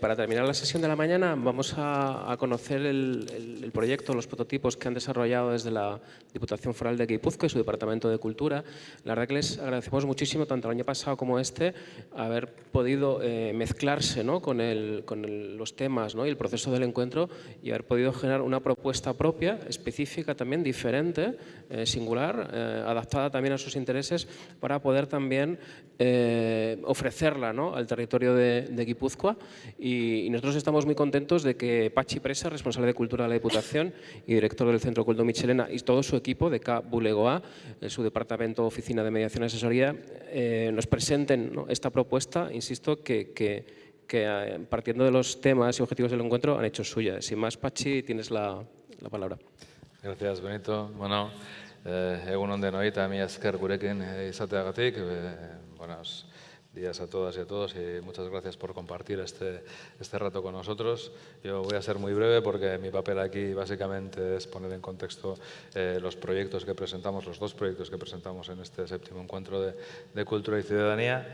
Para terminar la sesión de la mañana vamos a, conocer el, proyecto, los prototipos que han desarrollado desde la Diputación Foral de Guipúzcoa y su Departamento de Cultura. La verdad que les agradecemos muchísimo, tanto el año pasado como este, haber podido eh, mezclarse ¿no? con, los temas ¿no? y el proceso del encuentro y haber podido generar una propuesta propia, específica también, diferente, eh, singular, adaptada también a sus intereses para poder también ofrecerla ¿no? al territorio de, de Guipúzcoa y, nosotros estamos muy contentos de que Pachi Presa, responsable de Cultura de la Diputación y director del Centro Culto Michelena y todo su equipo de K Bulegoa, su departamento Oficina de Mediación y Asesoría, eh, nos presenten esta propuesta, insisto, que, que, eh, partiendo de los temas y objetivos del encuentro han hecho suya. Sin más, Pachi, tienes la, la palabra. Gracias, Benito. Bueno, eh, egun de noita, mi esker gurekin izateagatik, eh, buenas días a todas y a todos y muchas gracias por compartir este, este rato con nosotros. Yo voy a ser muy breve porque mi papel aquí básicamente es poner en contexto eh, los proyectos que presentamos, los dos proyectos que presentamos en este séptimo encuentro de, de Cultura y Ciudadanía.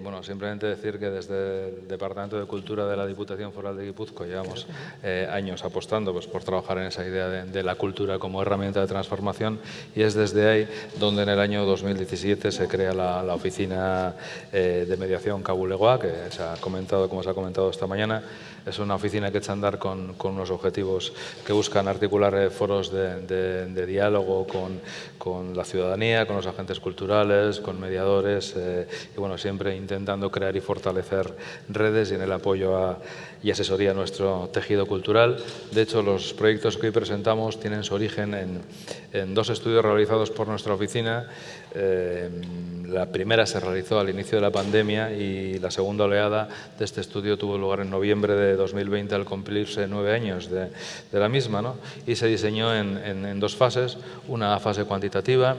Bueno, simplemente decir que desde el Departamento de Cultura de la Diputación Foral de Guipúzcoa llevamos eh, años apostando pues, por trabajar en esa idea de, la cultura como herramienta de transformación y es desde ahí donde en el año 2017 se crea la, la oficina eh, de, mediación Cabulegoa, que se ha comentado, como se ha comentado esta mañana. Es una oficina que echa a andar con, unos objetivos que buscan articular eh, foros de, diálogo con, la ciudadanía, con los agentes culturales, con mediadores eh, y bueno, siempre intentando crear y fortalecer redes y en el apoyo a, y asesoría a nuestro tejido cultural. De hecho, los proyectos que hoy presentamos tienen su origen en, en dos estudios realizados por nuestra oficina. Eh, la primera se realizó al inicio de la pandemia y la segunda oleada de este estudio tuvo lugar en noviembre de 2020 al cumplirse nueve años de, la misma ¿no? y se diseñó en, en dos fases, una fase cuantitativa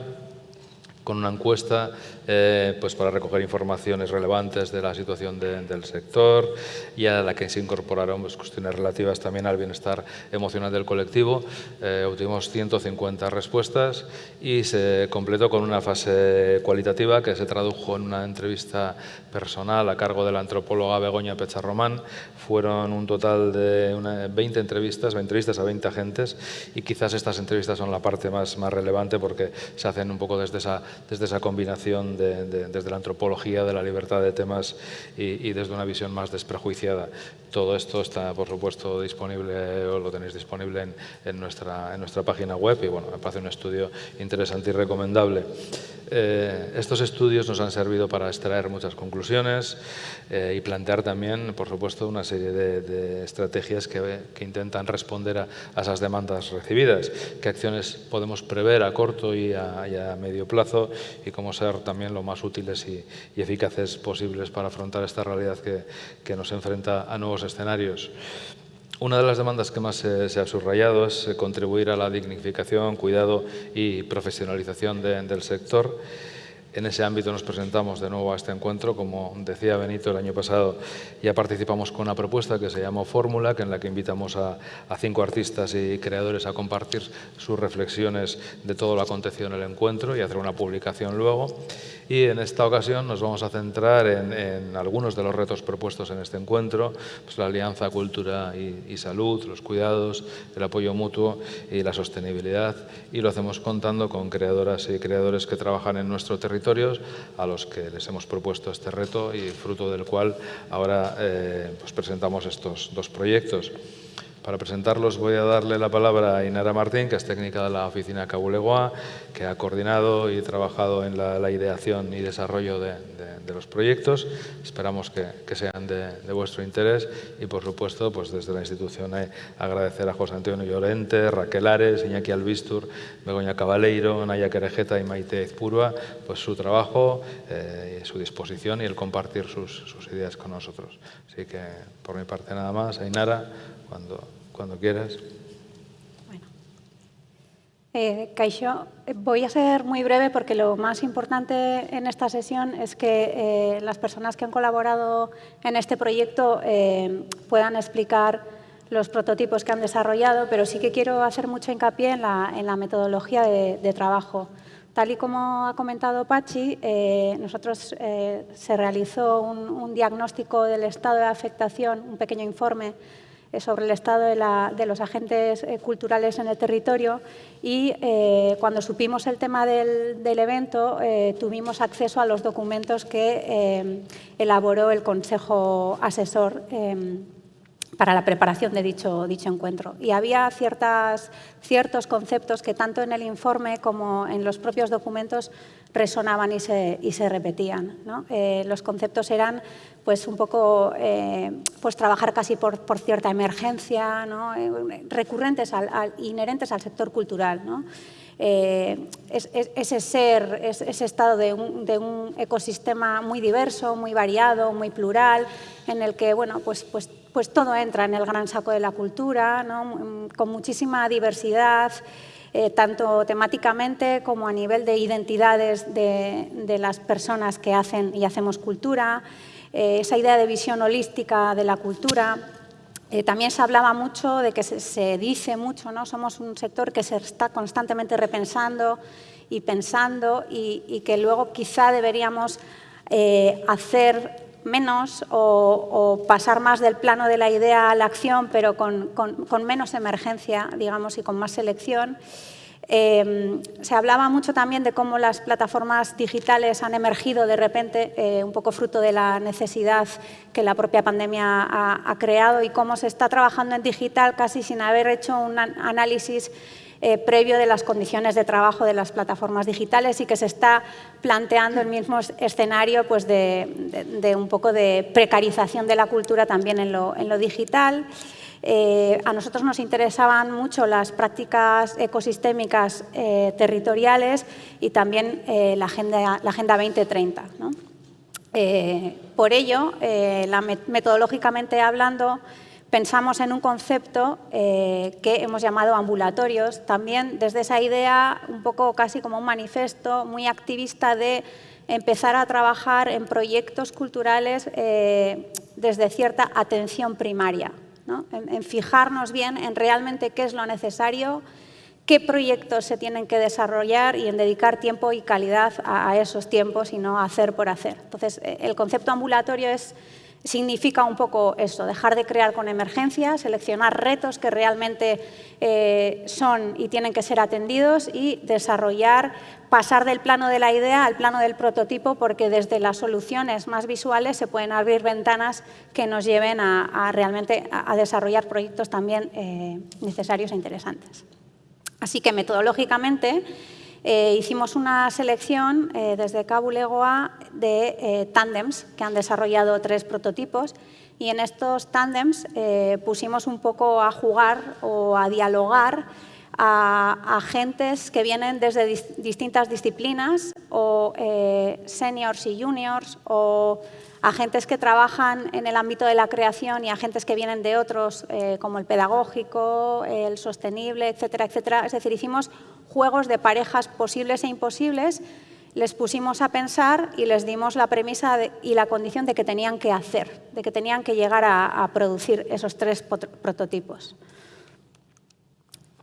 con una encuesta eh, pues para recoger informaciones relevantes de la situación del sector y a la que se incorporaron pues, cuestiones relativas también al bienestar emocional del colectivo. Eh, obtuvimos 150 respuestas y se completó con una fase cualitativa que se tradujo en una entrevista personal a cargo de la antropóloga Begoña Pecharromán. Fueron un total de 20 entrevistas, entrevistas a 20 agentes y quizás estas entrevistas son la parte más, más relevante porque se hacen un poco desde esa, desde esa combinación desde la antropología de la libertad de temas y, desde una visión más desprejuiciada. Todo esto está, por supuesto, disponible o lo tenéis disponible en, nuestra, en nuestra página web y bueno, me parece un estudio interesante y recomendable. Eh, estos estudios nos han servido para extraer muchas conclusiones eh, y plantear también, por supuesto, una serie de, estrategias que, intentan responder a, esas demandas recibidas. ¿Qué acciones podemos prever a corto y a, medio plazo y cómo ser también lo más útiles y, eficaces posibles para afrontar esta realidad que, que nos enfrenta a nuevos escenarios? Una de las demandas que más se, ha subrayado es eh, contribuir a la dignificación, cuidado y profesionalización del sector en ese ámbito nos presentamos de nuevo a este encuentro. Como decía Benito, el año pasado ya participamos con una propuesta que se llamó Fórmula, en la que invitamos a, cinco artistas y creadores a compartir sus reflexiones de todo lo acontecido en el encuentro y hacer una publicación luego. Y en esta ocasión nos vamos a centrar en, algunos de los retos propuestos en este encuentro, pues la alianza cultura y, salud, los cuidados, el apoyo mutuo y la sostenibilidad. Y lo hacemos contando con creadoras y creadores que trabajan en nuestro territorio a los que les hemos propuesto este reto y fruto del cual ahora eh, pues presentamos estos dos proyectos. Para presentarlos voy a darle la palabra a Inara Martín, que es técnica de la oficina Cabulegoa, que ha coordinado y trabajado en la, ideación y desarrollo de, los proyectos. Esperamos que, sean de, vuestro interés y, por supuesto, pues desde la institución eh, agradecer a José Antonio Llorente, Raquel Ares, Iñaki Albistur, Begoña Cabaleiro, Naya Querejeta y Maite Ezpurua, pues su trabajo, eh, su disposición y el compartir sus, ideas con nosotros. Así que, por mi parte, nada más. Ainara, cuando, cuando quieras. Bueno. Eh, voy a ser muy breve porque lo más importante en esta sesión es que eh, las personas que han colaborado en este proyecto eh, puedan explicar los prototipos que han desarrollado, pero sí que quiero hacer mucho hincapié en la, metodología de, trabajo, Tal y como ha comentado Pachi, eh, nosotros eh, se realizó un, diagnóstico del estado de afectación, un pequeño informe sobre el estado de, los agentes culturales en el territorio y cuando supimos el tema del, evento tuvimos acceso a los documentos que elaboró el Consejo Asesor para la preparación de dicho, encuentro. Y había ciertas, ciertos conceptos que tanto en el informe como en los propios documentos resonaban y se, repetían. Eh, los conceptos eran pues, un poco eh, pues, trabajar casi por, por cierta emergencia, ¿no? Eh, recurrentes, al, inherentes al sector cultural. ¿no? ese ser, ese estado de un, de un, ecosistema muy diverso, muy variado, muy plural, en el que bueno, pues, pues pues todo entra en el gran saco de la cultura, con muchísima diversidad, eh, tanto temáticamente como a nivel de identidades de, las personas que hacen y hacemos cultura, eh, esa idea de visión holística de la cultura. Eh, también se hablaba mucho de que se, dice mucho, ¿no? somos un sector que se está constantemente repensando y pensando y, que luego quizá deberíamos hacer menos o, pasar más del plano de la idea a la acción, pero con, menos emergencia, digamos, y con más selección. Eh, se hablaba mucho también de cómo las plataformas digitales han emergido de repente, eh, un poco fruto de la necesidad que la propia pandemia ha, creado y cómo se está trabajando en digital casi sin haber hecho un análisis eh, previo de las condiciones de trabajo de las plataformas digitales y que se está planteando el mismo escenario pues, de, un poco de precarización de la cultura también en lo, digital. Eh, a nosotros nos interesaban mucho las prácticas ecosistémicas eh, territoriales y también la, agenda, la Agenda 2030. por ello, metodológicamente hablando, pensamos en un concepto eh, que hemos llamado ambulatorios, también desde esa idea un poco casi como un manifiesto muy activista de empezar a trabajar en proyectos culturales eh, desde cierta atención primaria, en, fijarnos bien en realmente qué es lo necesario, qué proyectos se tienen que desarrollar y en dedicar tiempo y calidad a, a esos tiempos y no hacer por hacer. Entonces, eh, el concepto ambulatorio es significa un poco esto, dejar de crear con emergencia, seleccionar retos que realmente eh, son y tienen que ser atendidos y desarrollar, pasar del plano de la idea al plano del prototipo porque desde las soluciones más visuales se pueden abrir ventanas que nos lleven a, realmente a, desarrollar proyectos también eh, necesarios e interesantes. Así que metodológicamente eh, hicimos una selección eh, desde Cabo Legoa de eh, tándems que han desarrollado tres prototipos. Y en estos tándems pusimos un poco a jugar o a dialogar a, agentes que vienen desde distintas disciplinas o seniors y juniors o agentes que trabajan en el ámbito de la creación y agentes que vienen de otros, como el pedagógico, el sostenible, etcétera, etcétera. Es decir, hicimos juegos de parejas posibles e imposibles, les pusimos a pensar y les dimos la premisa y la condición de que tenían que hacer, de que tenían que llegar a, producir esos tres prototipos.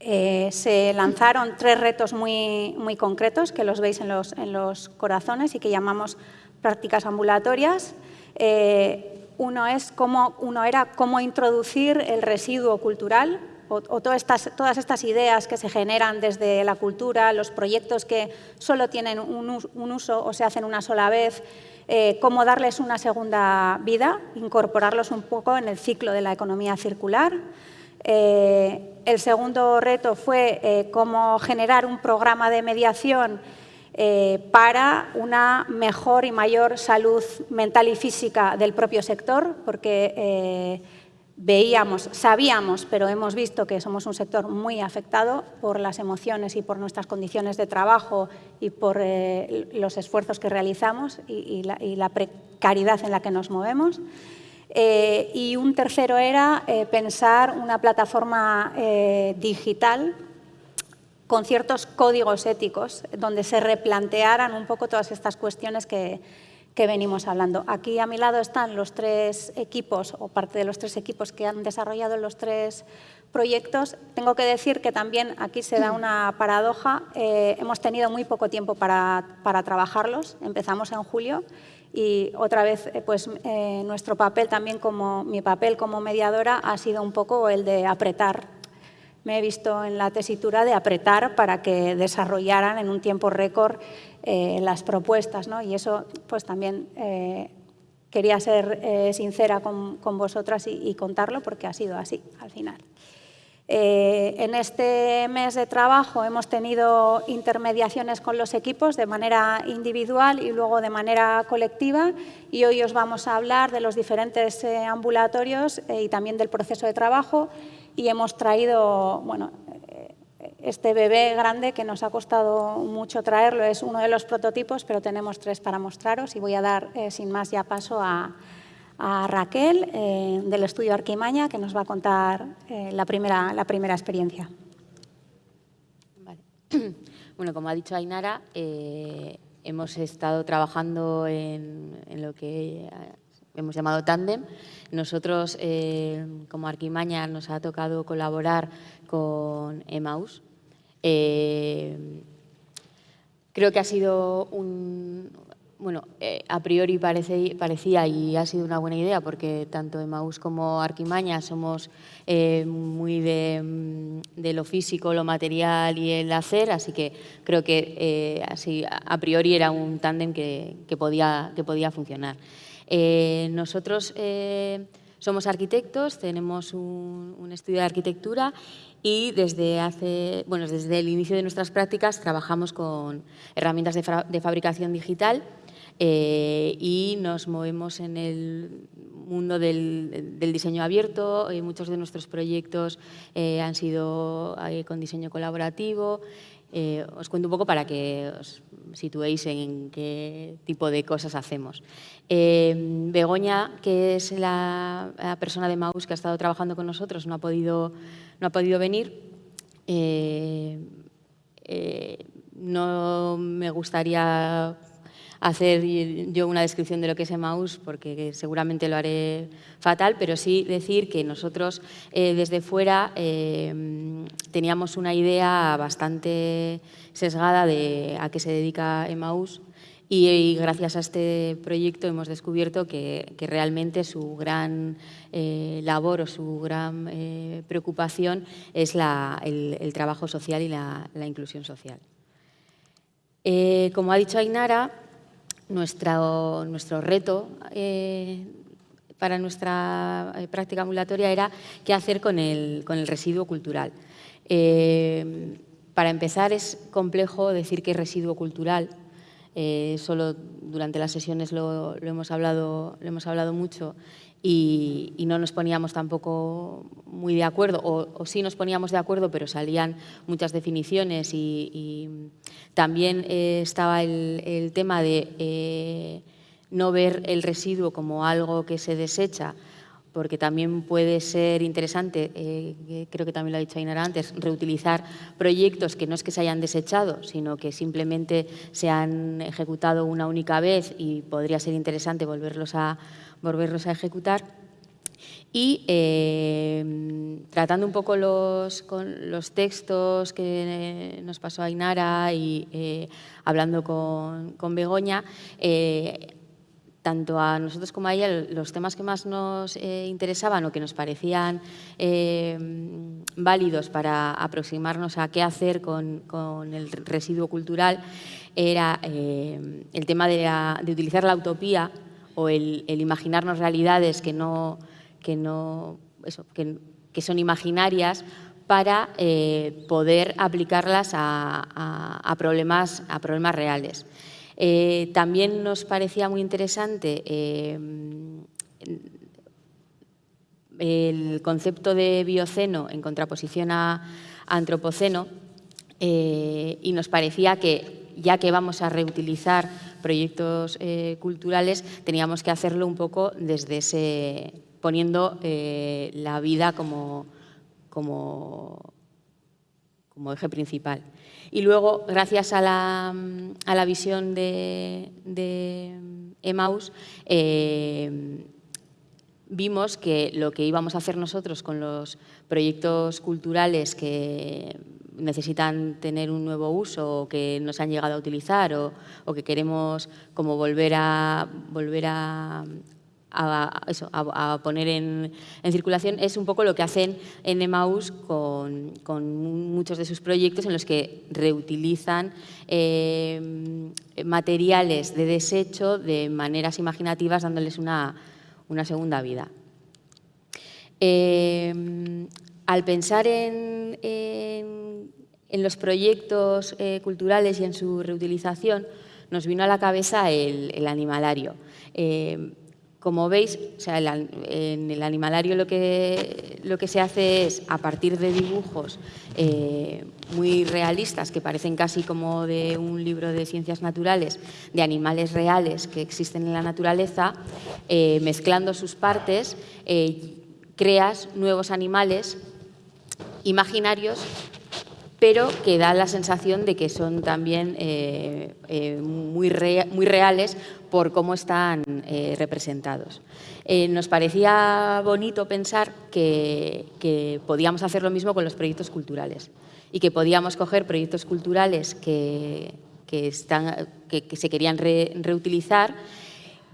Eh, se lanzaron tres retos muy, muy, concretos, que los veis en los, en los, corazones y que llamamos prácticas ambulatorias. Eh, uno, es cómo, uno era cómo introducir el residuo cultural o, todas, estas, todas estas ideas que se generan desde la cultura, los proyectos que solo tienen un, uso o se hacen una sola vez, eh, cómo darles una segunda vida, incorporarlos un poco en el ciclo de la economía circular. El segundo reto fue eh, cómo generar un programa de mediación para una mejor y mayor salud mental y física del propio sector, porque veíamos, sabíamos, pero hemos visto que somos un sector muy afectado por las emociones y por nuestras condiciones de trabajo y por eh, los esfuerzos que realizamos y, la, precariedad en la que nos movemos. Eh, y un tercero era eh, pensar una plataforma digital con ciertos códigos éticos donde se replantearan un poco todas estas cuestiones que, que venimos hablando. Aquí a mi lado están los tres equipos o parte de los tres equipos que han desarrollado los tres proyectos. Tengo que decir que también aquí se da una paradoja. Eh, hemos tenido muy poco tiempo para, para, trabajarlos. Empezamos en julio y otra vez eh, pues, eh, nuestro papel también como mi papel como mediadora ha sido un poco el de apretar. Me he visto en la tesitura de apretar para que desarrollaran en un tiempo récord las propuestas ¿no? y eso pues también quería ser sincera con, con vosotras y contarlo porque ha sido así al final. Eh, en este mes de trabajo hemos tenido intermediaciones con los equipos de manera individual y luego de manera colectiva y hoy os vamos a hablar de los diferentes eh, ambulatorios eh, y también del proceso de trabajo y hemos traído, bueno, este bebé grande que nos ha costado mucho traerlo, es uno de los prototipos, pero tenemos tres para mostraros y voy a dar sin más ya paso a, a Raquel eh, del estudio Arquimaña, que nos va a contar eh, la, primera, la primera experiencia. Bueno, como ha dicho Ainara, eh, hemos estado trabajando en, lo que hemos llamado Tandem. Nosotros, como Arquimaña, nos ha tocado colaborar con Emaus. creo que ha sido un, bueno, eh, a priori parece, parecía y ha sido una buena idea porque tanto Emaús como Arquimaña somos eh, muy mm, de, lo físico, lo material y el hacer, así que creo que eh, así a priori era un tándem que, podía, que podía funcionar. nosotros somos arquitectos, tenemos un, estudio de arquitectura y desde, hace, bueno, desde el inicio de nuestras prácticas trabajamos con herramientas de, de fabricación digital eh, y nos movemos en el mundo del, diseño abierto. Eh, muchos de nuestros proyectos eh, han sido con diseño colaborativo. os cuento un poco para que os situéis en qué tipo de cosas hacemos. Begoña, que es la, persona de Maus que ha estado trabajando con nosotros, no ha podido, no ha podido venir. no me gustaría hacer yo una descripción de lo que es Emmaus, porque seguramente lo haré fatal, pero sí decir que nosotros eh, desde fuera eh, teníamos una idea bastante sesgada de a qué se dedica Emmaus y, gracias a este proyecto hemos descubierto que, realmente su gran eh, labor o su gran preocupación es el, trabajo social y la, inclusión social. como ha dicho Ainara, nuestro, nuestro reto eh, para nuestra eh, práctica ambulatoria era qué hacer con el, con el residuo cultural. Eh, para empezar, es complejo decir que es residuo cultural. solo durante las sesiones lo, lo, hemos hablado, lo hemos hablado mucho y, no nos poníamos tampoco muy de acuerdo, o, sí nos poníamos de acuerdo, pero salían muchas definiciones y, también eh, estaba el, tema de eh, no ver el residuo como algo que se desecha, porque también puede ser interesante, eh, creo que también lo ha dicho Ainara antes, reutilizar proyectos que no es que se hayan desechado, sino que simplemente se han ejecutado una única vez y podría ser interesante volverlos a volverlos a ejecutar. Y eh, tratando un poco los, con los textos que nos pasó Ainara y eh, hablando con, con Begoña, eh, tanto a nosotros como a ella, los temas que más nos interesaban o que nos parecían válidos para aproximarnos a qué hacer con, con el residuo cultural era el tema de, de utilizar la utopía el, imaginarnos realidades que, no, que, no, que, son imaginarias para eh, poder aplicarlas a, problemas, a problemas reales. Eh, también nos parecía muy interesante eh, el concepto de bioceno en contraposición a antropoceno y nos parecía que ya que vamos a reutilizar proyectos eh, culturales, teníamos que hacerlo un poco desde ese, poniendo eh, la vida como, como, como eje principal. Y luego, gracias a la, a la visión de, de Emmaus, eh, vimos que lo que íbamos a hacer nosotros con los proyectos culturales que necesitan tener un nuevo uso o que nos han llegado a utilizar o, que queremos como volver a, volver a, a, eso, a, poner en, en, circulación es un poco lo que hacen en Emmaus con, con muchos de sus proyectos en los que reutilizan eh, materiales de desecho de maneras imaginativas dándoles una, una segunda vida. Eh, al pensar en, en, los proyectos eh, culturales y en su reutilización, nos vino a la cabeza el, el animalario. Eh, como veis, en el animalario lo que, lo que se hace es, a partir de dibujos eh, muy realistas, que parecen casi como de un libro de ciencias naturales, de animales reales que existen en la naturaleza, eh, mezclando sus partes, eh, creas nuevos animales imaginarios pero que da la sensación de que son también eh, eh, muy, re, muy, reales por cómo están eh, representados. Nos parecía bonito pensar que, podíamos hacer lo mismo con los proyectos culturales y que podíamos coger proyectos culturales que, se querían re, reutilizar,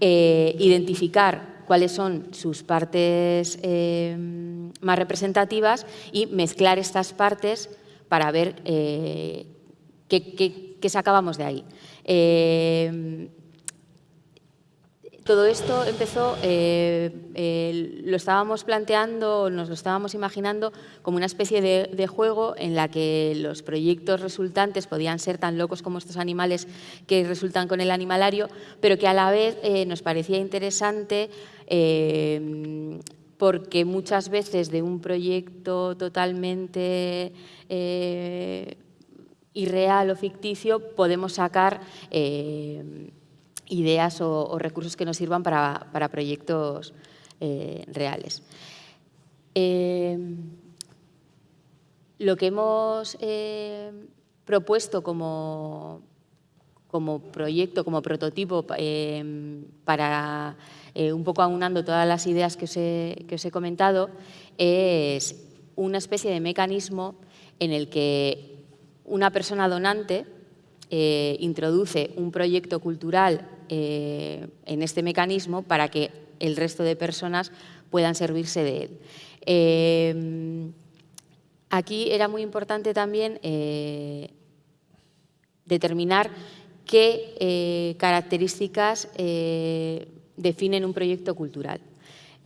identificar cuáles son sus partes más representativas y mezclar estas partes para ver eh, qué, qué, qué, sacábamos de ahí. Eh, todo esto empezó, eh, lo estábamos planteando, nos lo estábamos imaginando como una especie de, juego en la que los proyectos resultantes podían ser tan locos como estos animales que resultan con el animalario, pero que a la vez nos parecía interesante porque muchas veces de un proyecto totalmente eh, irreal o ficticio podemos sacar eh, ideas o, recursos que nos sirvan para, para proyectos eh, reales. Lo que hemos propuesto como, como proyecto, como prototipo para un poco aunando todas las ideas que os he, que os he comentado, es una especie de mecanismo en el que una persona donante eh, introduce un proyecto cultural eh, en este mecanismo para que el resto de personas puedan servirse de él. Eh, aquí era muy importante también eh, determinar qué características definen un proyecto cultural.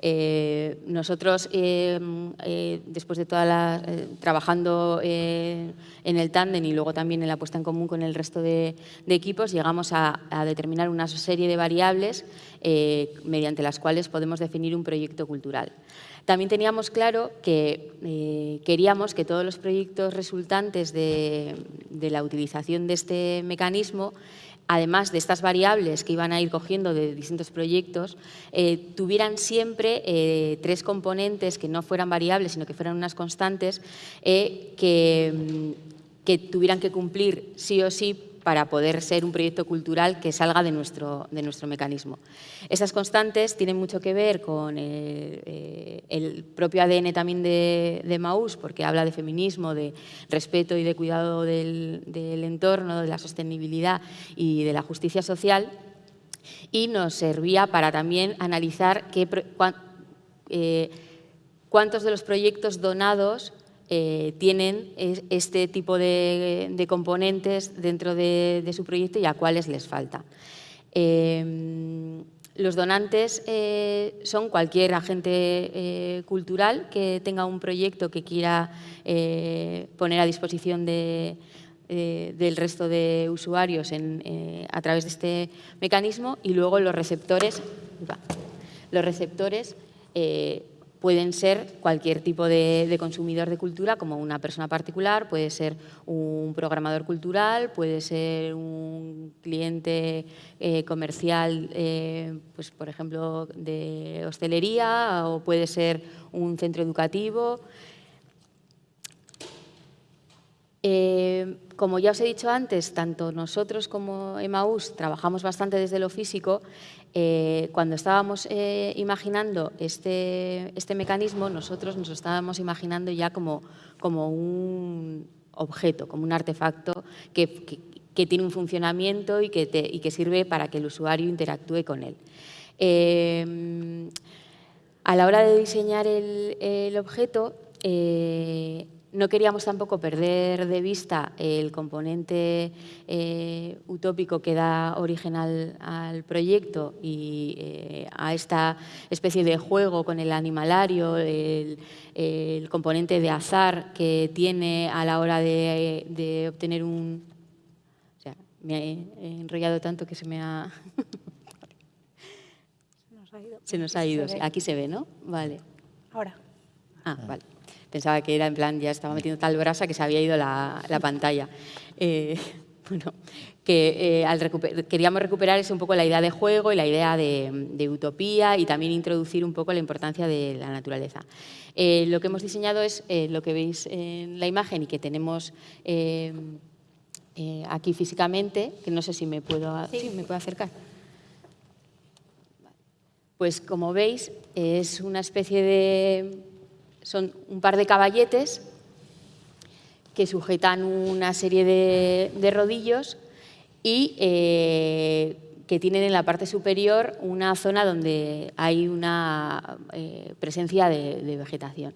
Eh, nosotros, eh, eh, después de toda la, trabajando en el tándem y luego también en la puesta en común con el resto de, equipos, llegamos a, determinar una serie de variables mediante las cuales podemos definir un proyecto cultural. También teníamos claro que queríamos que todos los proyectos resultantes de la utilización de este mecanismo además de estas variables que iban a ir cogiendo de distintos proyectos, eh, tuvieran siempre eh, tres componentes que no fueran variables, sino que fueran unas constantes, eh, mm, que tuvieran que cumplir sí o sí para poder ser un proyecto cultural que salga de nuestro, de nuestro mecanismo. Esas constantes tienen mucho que ver con el, eh, el propio ADN también de, de, porque habla de feminismo, de respeto y de cuidado del, entorno, de la sostenibilidad y de la justicia social, y nos servía para también analizar eh, cuántos de los proyectos donados eh, tienen este tipo de, componentes dentro de, su proyecto y a cuáles les falta. Eh, los donantes eh, son cualquier agente eh, cultural que tenga un proyecto que quiera poner a disposición de, del resto de usuarios a través de este mecanismo y luego los receptores, los receptores pueden ser cualquier tipo de, consumidor de cultura, como una persona particular, puede ser un programador cultural, puede ser un cliente eh, comercial, eh, pues, por ejemplo, de hostelería, o puede ser un centro educativo. Eh, como ya os he dicho antes, tanto nosotros como Emaús trabajamos bastante desde lo físico. Eh, cuando estábamos eh, imaginando este, este, mecanismo, nosotros nos estábamos imaginando ya como, como un objeto, como un artefacto que, que, tiene un funcionamiento y que, y que, sirve para que el usuario interactúe con él. a la hora de diseñar el, el objeto, no queríamos tampoco perder de vista el componente eh, utópico que da origen al, proyecto y eh, a esta especie de juego con el animalario, el, componente de azar que tiene a la hora de, obtener un... O sea, me he enrollado tanto que se me ha... se nos ha ido. Aquí se ve, ¿no? Vale. Ahora. Ah, vale pensaba que era en plan, ya estaba metiendo tal brasa que se había ido la, pantalla. Eh, bueno, que eh, queríamos recuperar es un poco la idea de juego y la idea de, utopía y también introducir un poco la importancia de la naturaleza. Eh, lo que hemos diseñado es lo que veis en la imagen y que tenemos aquí físicamente, que no sé si me puedo, me puedo acercar. Pues como veis, es una especie de son un par de caballetes que sujetan una serie de, rodillos y eh, que tienen en la parte superior una zona donde hay una eh, presencia de, vegetación.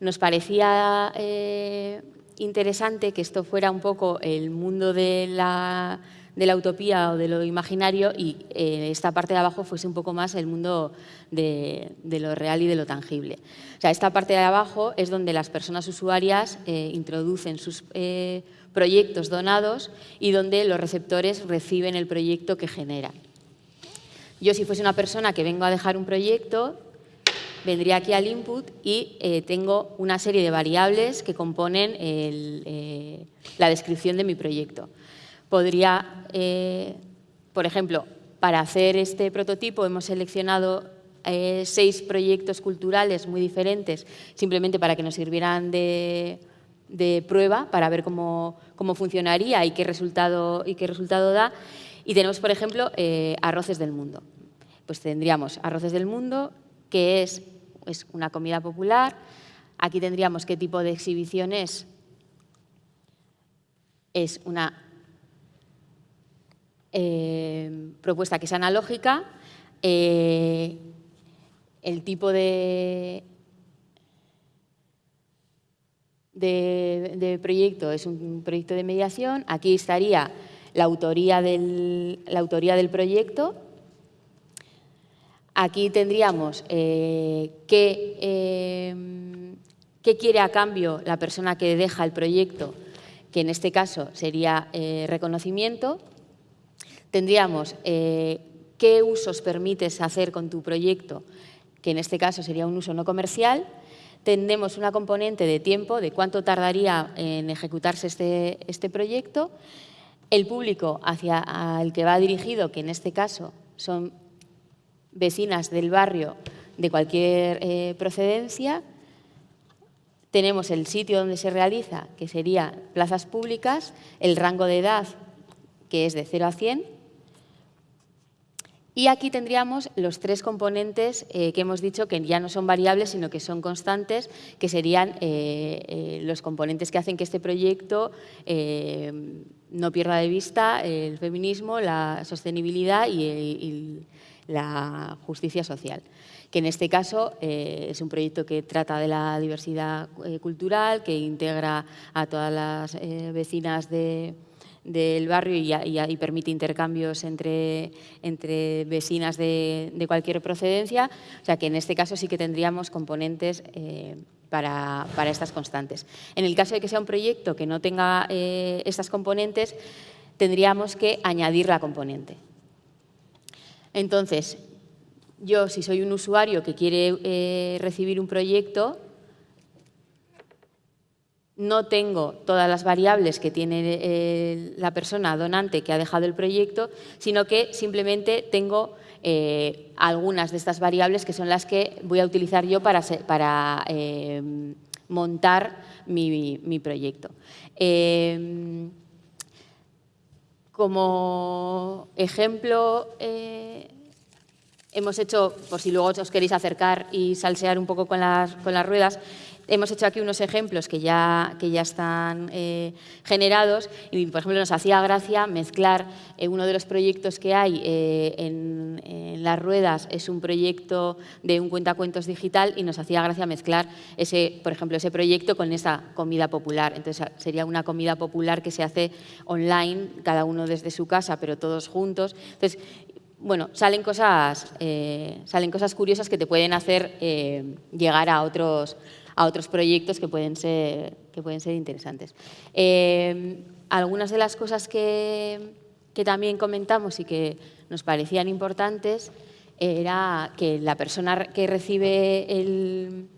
Nos parecía eh, interesante que esto fuera un poco el mundo de la de la utopía o de lo imaginario y eh, esta parte de abajo fuese un poco más el mundo de, lo real y de lo tangible. O sea, esta parte de abajo es donde las personas usuarias eh, introducen sus eh, proyectos donados y donde los receptores reciben el proyecto que generan. Yo si fuese una persona que vengo a dejar un proyecto, vendría aquí al input y tengo una serie de variables que componen la descripción de mi proyecto podría, eh, por ejemplo, para hacer este prototipo hemos seleccionado eh, seis proyectos culturales muy diferentes, simplemente para que nos sirvieran de, prueba, para ver cómo, funcionaría y qué, resultado, y qué resultado da. Y tenemos, por ejemplo, eh, Arroces del Mundo. Pues tendríamos Arroces del Mundo, que es, es una comida popular. Aquí tendríamos qué tipo de exhibición es. Es una eh, propuesta que es analógica, eh, el tipo de, de, proyecto es un proyecto de mediación, aquí estaría la autoría del, la autoría del proyecto, aquí tendríamos eh, qué, qué quiere a cambio la persona que deja el proyecto, que en este caso sería reconocimiento, tendríamos eh, qué usos permites hacer con tu proyecto, que en este caso sería un uso no comercial. Tendremos una componente de tiempo, de cuánto tardaría en ejecutarse este, este proyecto. El público hacia el que va dirigido, que en este caso son vecinas del barrio de cualquier eh, procedencia. Tenemos el sitio donde se realiza, que sería plazas públicas, el rango de edad, que es de 0 a 100, y aquí tendríamos los tres componentes eh, que hemos dicho que ya no son variables, sino que son constantes, que serían eh, los componentes que hacen que este proyecto no pierda de vista el feminismo, la sostenibilidad y, la justicia social que en este caso es un proyecto que trata de la diversidad cultural, que integra a todas las vecinas de, del barrio y, permite intercambios entre, entre vecinas de, cualquier procedencia. O sea que en este caso sí que tendríamos componentes eh, para, estas constantes. En el caso de que sea un proyecto que no tenga eh, estas componentes, tendríamos que añadir la componente. Entonces, yo si soy un usuario que quiere eh, recibir un proyecto, no tengo todas las variables que tiene eh, la persona donante que ha dejado el proyecto, sino que simplemente tengo eh, algunas de estas variables que son las que voy a utilizar yo para, montar mi, proyecto. Como ejemplo, eh, hemos hecho, por si luego os queréis acercar y salsear un poco con las, con las ruedas, hemos hecho aquí unos ejemplos que ya, que ya están eh, generados y, por ejemplo, nos hacía gracia mezclar eh, uno de los proyectos que hay eh, en, las ruedas, es un proyecto de un cuentacuentos digital y nos hacía gracia mezclar, ese, por ejemplo, ese proyecto con esa comida popular. Entonces, sería una comida popular que se hace online, cada uno desde su casa, pero todos juntos. Entonces, bueno, salen cosas, salen cosas curiosas que te pueden hacer llegar a otros, a otros proyectos que pueden ser, que pueden ser interesantes. Eh, algunas de las cosas que, que también comentamos y que nos parecían importantes era que la persona que recibe el,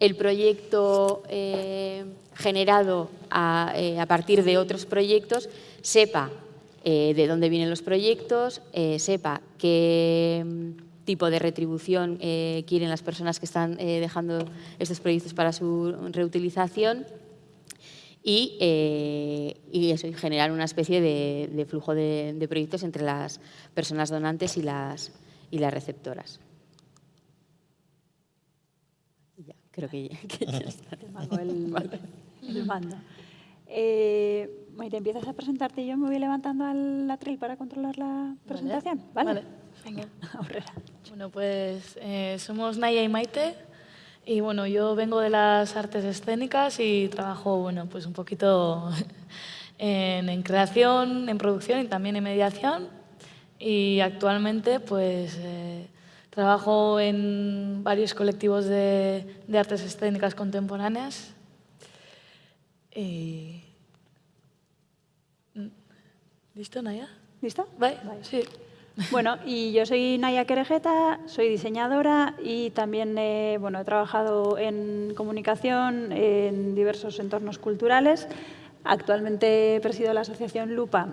el proyecto eh, generado eh, a, partir de otros proyectos sepa de dónde vienen los proyectos, sepa que tipo de retribución eh, quieren las personas que están eh, dejando estos proyectos para su reutilización y, eh, eso, generar una especie de, flujo de, proyectos entre las personas donantes y las, y las receptoras. Ya, creo que, ya está. el, el mando. empiezas a presentarte y yo me voy levantando al atril para controlar la presentación. ¿Vale? Venga. Bueno, pues eh, somos Naya y Maite y bueno, yo vengo de las artes escénicas y trabajo bueno, pues un poquito en, creación, en producción y también en mediación y actualmente pues eh, trabajo en varios colectivos de, artes escénicas contemporáneas ¿Listo, Naya? ¿Listo? ¿Vale? Sí. Bueno, y yo soy Naya Querejeta, soy diseñadora y también bueno, he trabajado en comunicación en diversos entornos culturales. Actualmente presido la asociación Lupa,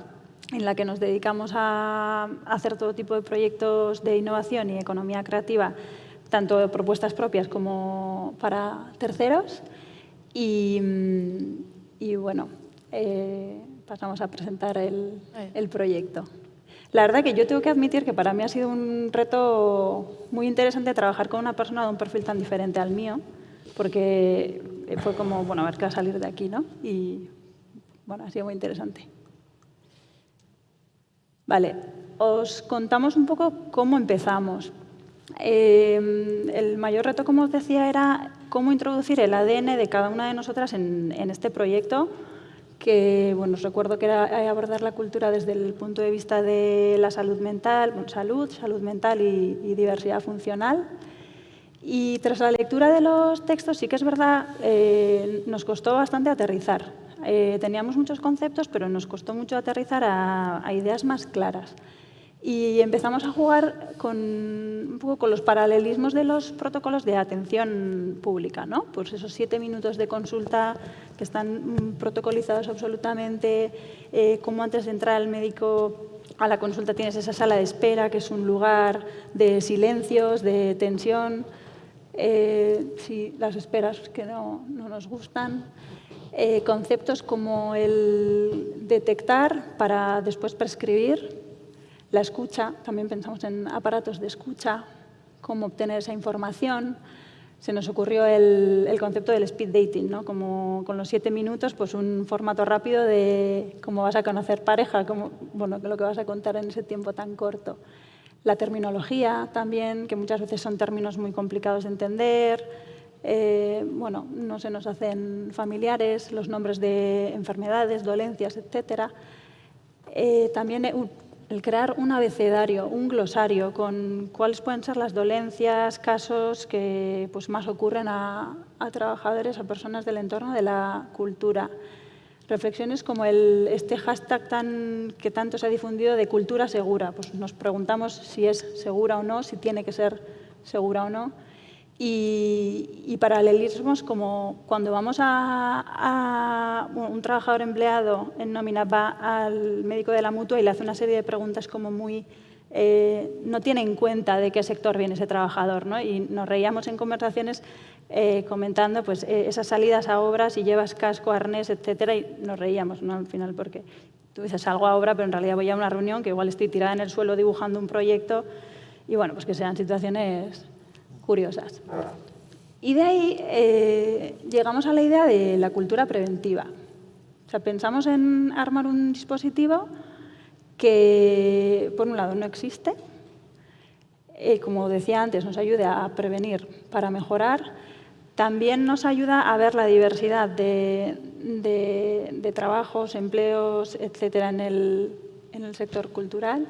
en la que nos dedicamos a hacer todo tipo de proyectos de innovación y economía creativa, tanto de propuestas propias como para terceros. Y, bueno, eh, pasamos a presentar el, el proyecto. La verdad que yo tengo que admitir que para mí ha sido un reto muy interesante trabajar con una persona de un perfil tan diferente al mío, porque fue como, bueno, a ver qué va a salir de aquí, ¿no? Y, bueno, ha sido muy interesante. Vale, os contamos un poco cómo empezamos. Em, el mayor reto, como os decía, era cómo introducir el ADN de cada una de nosotras en, en este proyecto que bueno, os recuerdo que era abordar la cultura desde el punto de vista de la salud mental, salud, salud mental y, diversidad funcional. Y tras la lectura de los textos sí que es verdad, eh, nos costó bastante aterrizar. Eh, teníamos muchos conceptos, pero nos costó mucho aterrizar a ideas más claras. Y empezamos a jugar con, un poco con los paralelismos de los protocolos de atención pública, ¿no? Pues esos siete minutos de consulta que están protocolizados absolutamente, eh, como antes de entrar al médico a la consulta tienes esa sala de espera, que es un lugar de silencios, de tensión, eh, si las esperas que no, no nos gustan. Eh, conceptos como el detectar para después prescribir, la escucha, también pensamos en aparatos de escucha, cómo obtener esa información. Se nos ocurrió el, concepto del speed dating, ¿no? como con los siete minutos, pues un formato rápido de cómo vas a conocer pareja, cómo, bueno, lo que vas a contar en ese tiempo tan corto. La terminología también, que muchas veces son términos muy complicados de entender, eh, bueno, no se nos hacen familiares, los nombres de enfermedades, dolencias, etc. Eh, también el crear un abecedario, un glosario con cuáles pueden ser las dolencias, casos que pues, más ocurren a, trabajadores, a personas del entorno de la cultura. Reflexiones como el, este hashtag tan, que tanto se ha difundido de cultura segura. Pues nos preguntamos si es segura o no, si tiene que ser segura o no y, paralelismos como cuando vamos a, un trabajador empleado en nómina va al médico de la mutua y le hace una serie de preguntas como muy eh, no tiene en cuenta de qué sector viene ese trabajador. ¿no? Y nos reíamos en conversaciones eh, comentando pues, eh, esas salidas a obras y llevas casco, arnés, etcétera, y nos reíamos ¿no? al final porque tú dices salgo a obra, pero en realidad voy a una reunión que igual estoy tirada en el suelo dibujando un proyecto y bueno, pues que sean situaciones curiosas. Y de ahí llegamos a la idea de la cultura preventiva. O sea, pensamos en armar un dispositivo que, por un lado, no existe, eh, como decía antes, nos ayude a prevenir para mejorar, también nos ayuda a ver la diversidad de, trabajos, empleos, etcétera, en el, sector cultural,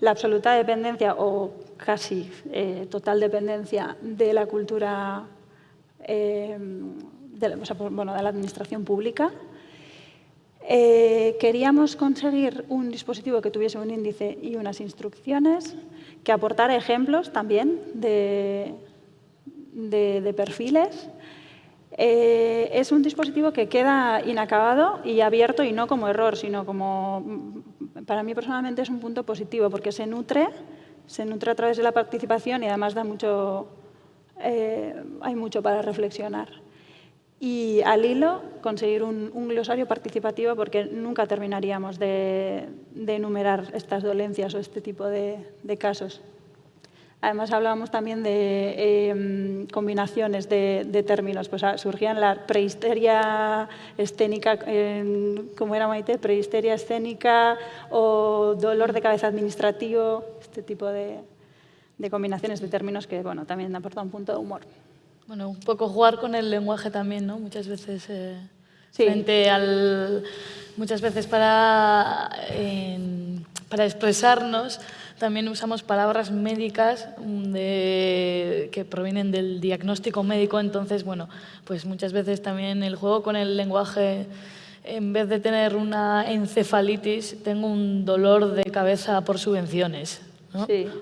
la absoluta dependencia o casi eh, total dependencia de la cultura, eh, de, bueno, de la administración pública, eh, queríamos conseguir un dispositivo que tuviese un índice y unas instrucciones, que aportara ejemplos también de, perfiles. Eh, es un dispositivo que queda inacabado y abierto y no como error, sino como, para mí personalmente es un punto positivo porque se nutre, se nutre a través de la participación y además da mucho, eh, hay mucho para reflexionar y al hilo conseguir un, glosario participativo porque nunca terminaríamos de, enumerar estas dolencias o este tipo de, casos. Además hablábamos también de em, combinaciones de, términos, pues ah, surgían la prehisteria escénica, como era Maite, prehisteria escénica o dolor de cabeza administrativo, este tipo de, combinaciones de términos que bueno, también aportan un punto de humor. Bueno, un poco jugar con el lenguaje también, ¿no? Muchas veces eh, frente al... Muchas veces para, para expresarnos también usamos palabras médicas que provienen del diagnóstico médico, entonces, bueno, pues muchas veces también el juego con el lenguaje, en vez de tener una encefalitis, tengo un dolor de cabeza por subvenciones.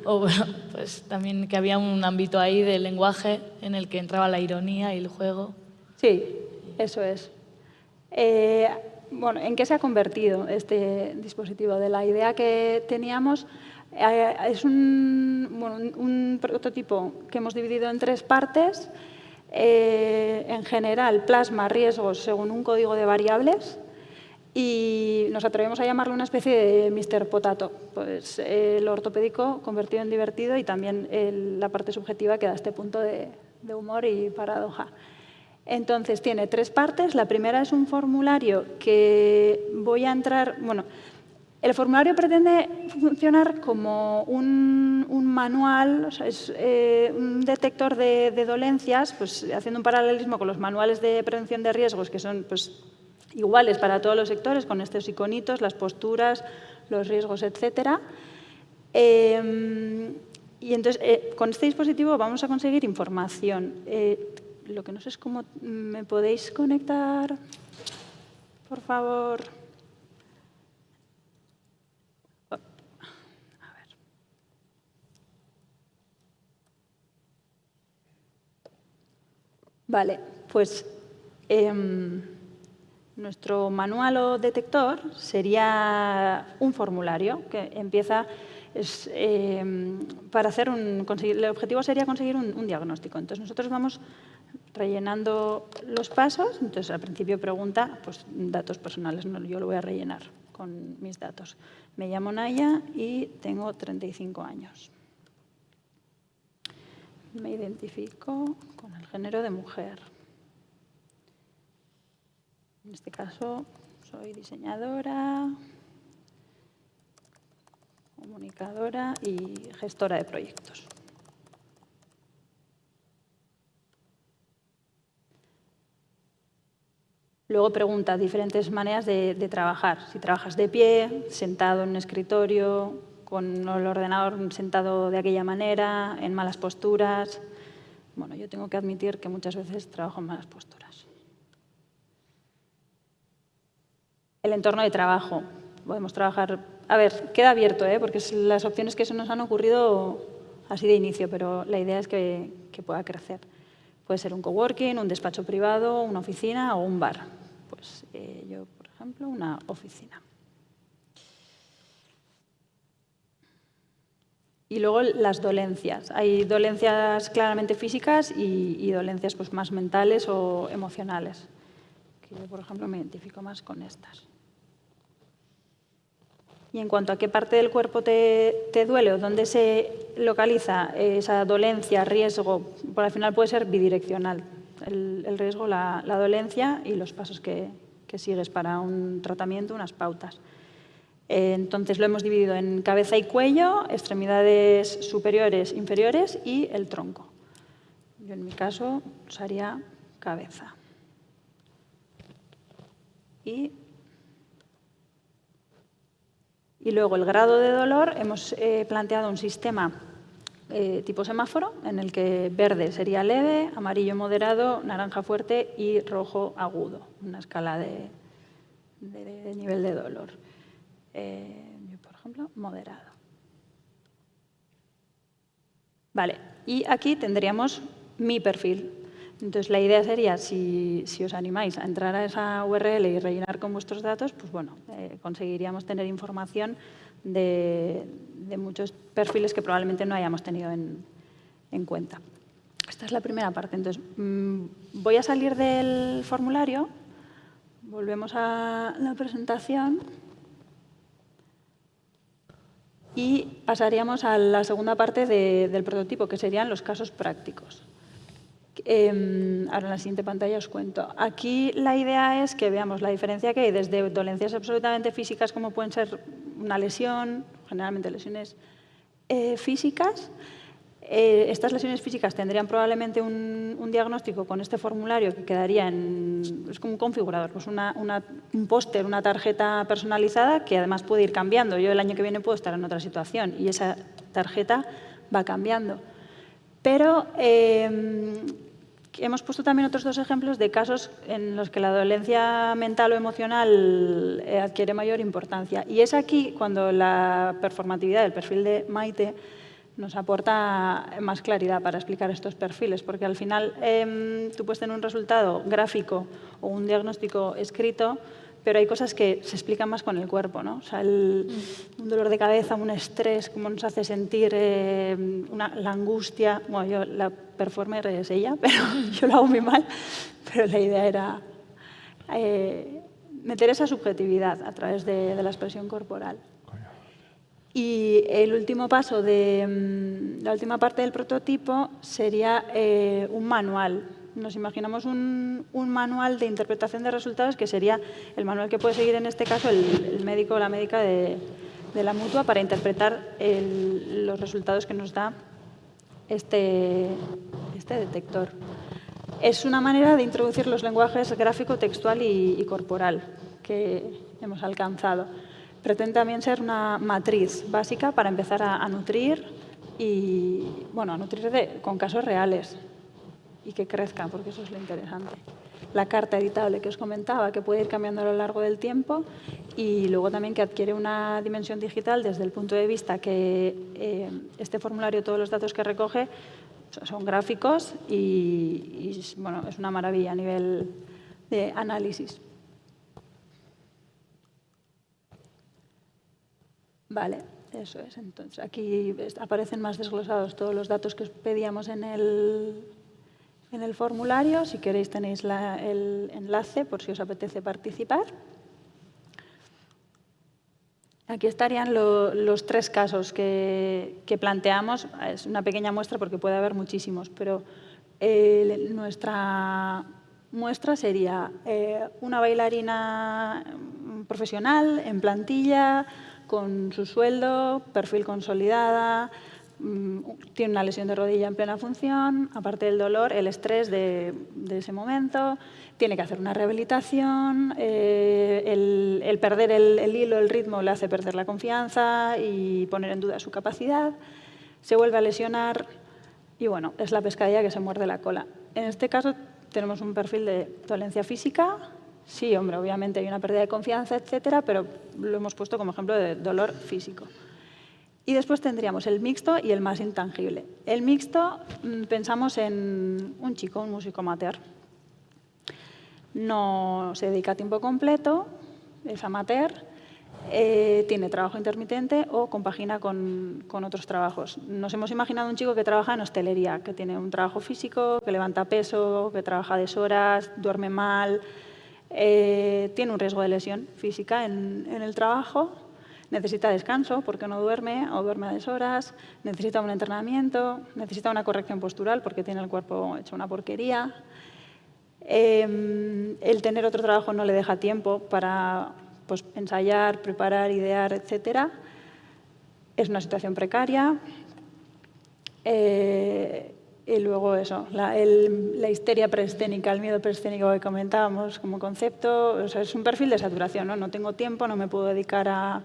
O bueno, pues también que había un ámbito ahí de lenguaje en el que entraba la ironía y el juego. Sí, eso es. Eh, bueno, ¿en qué se ha convertido este dispositivo? De la idea que teníamos, es un, prototipo que hemos dividido en tres partes. Eh, en general, plasma riesgos según un código de variables y nos atrevemos a llamarlo una especie de Mr. Potato, pues el ortopédico convertido en divertido y también la parte subjetiva que da este punto de, humor y paradoja. Entonces tiene tres partes. La primera es un formulario que voy a entrar... Bueno, el formulario pretende funcionar como un, manual, es eh, un detector de, dolencias, pues haciendo un paralelismo con los manuales de prevención de riesgos, que son pues, iguales para todos los sectores, con estos iconitos, las posturas, los riesgos, etc. Em, y entonces, eh, con este dispositivo vamos a conseguir información. Eh, lo que no sé es cómo me podéis conectar, por favor. Vale, pues... Em, nuestro manual o detector sería un formulario que empieza em, para hacer un, el objetivo sería conseguir un, diagnóstico. Entonces nosotros vamos rellenando los pasos. Entonces al principio pregunta pues, datos personales, yo lo voy a rellenar con mis datos. Me llamo Naya y tengo 35 años. Me identifico con el género de mujer. En este caso soy diseñadora, comunicadora y gestora de proyectos. Luego pregunta diferentes maneras de, trabajar. Si trabajas de pie, sentado en un escritorio, con el ordenador sentado de aquella manera, en malas posturas. Bueno, yo tengo que admitir que muchas veces trabajo en malas posturas. el entorno de trabajo. Podemos trabajar... A ver, queda abierto, ¿eh? porque las opciones que se nos han ocurrido así de inicio, pero la idea es que, pueda crecer. Puede ser un coworking, un despacho privado, una oficina o un bar. Pues eh, yo, por ejemplo, una oficina. Y luego las dolencias. Hay dolencias claramente físicas y, dolencias pues, más mentales o emocionales. yo, por ejemplo, me identifico más con estas. Y en cuanto a qué parte del cuerpo te, duele o dónde se localiza esa dolencia, riesgo, por al final puede ser bidireccional. El, riesgo, la, dolencia y los pasos que, que sigues para un tratamiento, unas pautas. Eh, entonces lo hemos dividido en cabeza y cuello, extremidades superiores, inferiores y el tronco. Yo en mi caso usaría cabeza. Y, luego el grado de dolor, hemos eh, planteado un sistema eh, tipo semáforo en el que verde sería leve, amarillo moderado, naranja fuerte y rojo agudo, una escala de nivel de dolor. Eh, por ejemplo, moderado. Vale, y aquí tendríamos mi perfil. Entonces, la idea sería, si, os animáis a entrar a esa URL y rellenar con vuestros datos, pues bueno, eh, conseguiríamos tener información de, muchos perfiles que probablemente no hayamos tenido en, cuenta. Esta es la primera parte. Entonces, mm, voy a salir del formulario, volvemos a la presentación y pasaríamos a la segunda parte del prototipo, que serían los casos prácticos. Em, ahora en la siguiente pantalla os cuento. Aquí la idea es que veamos la diferencia que hay desde dolencias absolutamente físicas, como pueden ser una lesión, generalmente lesiones eh, físicas, eh, estas lesiones físicas tendrían probablemente un, diagnóstico con este formulario que quedaría en, es como un configurador, pues un póster, una tarjeta personalizada que además puede ir cambiando. Yo el año que viene puedo estar en otra situación y esa tarjeta va cambiando. Pero eh, hemos puesto también otros dos ejemplos de casos en los que la dolencia mental o emocional eh, adquiere mayor importancia. Y es aquí cuando la performatividad del perfil de Maite nos aporta más claridad para explicar estos perfiles, porque al final em, tú puedes tener un resultado gráfico o un diagnóstico escrito, pero hay cosas que se explican más con el cuerpo, ¿no? O sea, un dolor de cabeza, un estrés, cómo nos hace sentir em, la angustia. Bueno, yo la performer es ella, pero yo lo hago muy mal, pero la idea era eh, meter esa subjetividad a través de la expresión corporal. Y el último paso de mm, la última parte del prototipo sería eh, un manual. Nos imaginamos un, manual de interpretación de resultados que sería el manual que puede seguir en este caso el, médico o la médica de, la mutua para interpretar los resultados que nos da este, este detector. Es una manera de introducir los lenguajes gráfico, textual y corporal que hemos alcanzado pretende también ser una matriz básica para empezar a, nutrir y, bueno, a nutrir con casos reales y que crezcan, porque eso es lo interesante. La carta editable que os comentaba, que puede ir cambiando a lo largo del tiempo y luego también que adquiere una dimensión digital desde el punto de vista que eh, este formulario, todos los datos que recoge, son gráficos y, y bueno, es una maravilla a nivel de análisis. Vale, eso es. Entonces, aquí aparecen más desglosados todos los datos que os pedíamos en el, en el formulario. Si queréis tenéis el enlace por si os apetece participar. Aquí estarían los tres casos que, planteamos. Es una pequeña muestra porque puede haber muchísimos, pero nuestra muestra sería eh, una bailarina profesional en plantilla, con su sueldo, perfil consolidada, mm, tiene una lesión de rodilla en plena función, aparte del dolor, el estrés de, ese momento, tiene que hacer una rehabilitación, eh, el, perder el, hilo, el ritmo le hace perder la confianza y poner en duda su capacidad, se vuelve a lesionar y bueno, es la pescadilla que se muerde la cola. En este caso tenemos un perfil de dolencia física, Sí, hombre, obviamente hay una pérdida de confianza, etcétera, pero lo hemos puesto como ejemplo de dolor físico. Y después tendríamos el mixto y el más intangible. El mixto, mm, pensamos en un chico, un músico amateur. No se dedica a tiempo completo, es amateur, eh, tiene trabajo intermitente o compagina con, con, otros trabajos. Nos hemos imaginado un chico que trabaja en hostelería, que tiene un trabajo físico, que levanta peso, que trabaja deshoras, duerme mal, eh, tiene un riesgo de lesión física en, el trabajo, necesita descanso porque no duerme o duerme a deshoras, necesita un entrenamiento, necesita una corrección postural porque tiene el cuerpo hecho una porquería. Eh, el tener otro trabajo no le deja tiempo para pues, ensayar, preparar, idear, etc. Es una situación precaria. Eh, y luego eso, la, la, histeria preescénica, el miedo preescénico que comentábamos como concepto, o sea, es un perfil de saturación, ¿no? No tengo tiempo, no me puedo dedicar a,